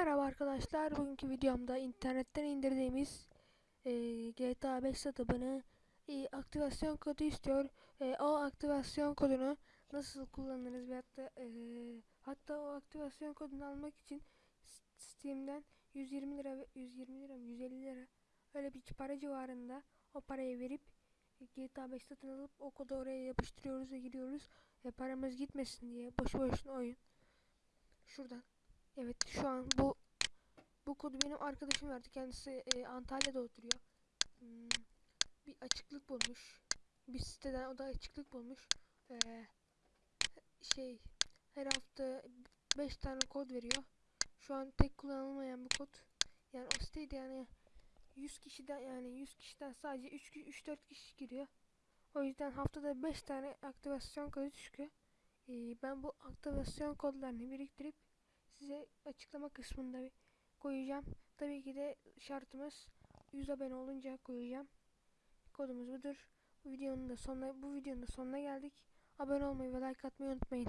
Merhaba arkadaşlar. Bugünkü videomda internetten indirdiğimiz e, GTA 5 satımını e, aktivasyon kodu istiyor. E, o aktivasyon kodunu nasıl kullanırız ve hatta e, hatta o aktivasyon kodunu almak için Steam'den 120 lira ve 120 lira mı 150 lira öyle bir para civarında o parayı verip e, GTA 5 satın alıp o kodu oraya yapıştırıyoruz ve giriyoruz. E, paramız gitmesin diye boşu boşuna oyun. Şuradan Evet şu an bu bu kodu benim arkadaşım verdi. Kendisi e, Antalya'da oturuyor. Hmm, bir açıklık bulmuş. Bir siteden o da açıklık bulmuş. Ee, şey her hafta 5 tane kod veriyor. Şu an tek kullanılmayan bu kod. Yani o siteyde yani 100 kişiden yani 100 kişiden sadece 3 3-4 kişi giriyor. O yüzden haftada 5 tane aktivasyon kodu çıkıyor. Ee, ben bu aktivasyon kodlarını biriktirip size açıklama kısmında koyacağım. Tabii ki de şartımız 100 abone olunca koyacağım. Kodumuz budur. Bu videonun da sonuna bu videonun da sonuna geldik. Abone olmayı ve like atmayı unutmayın.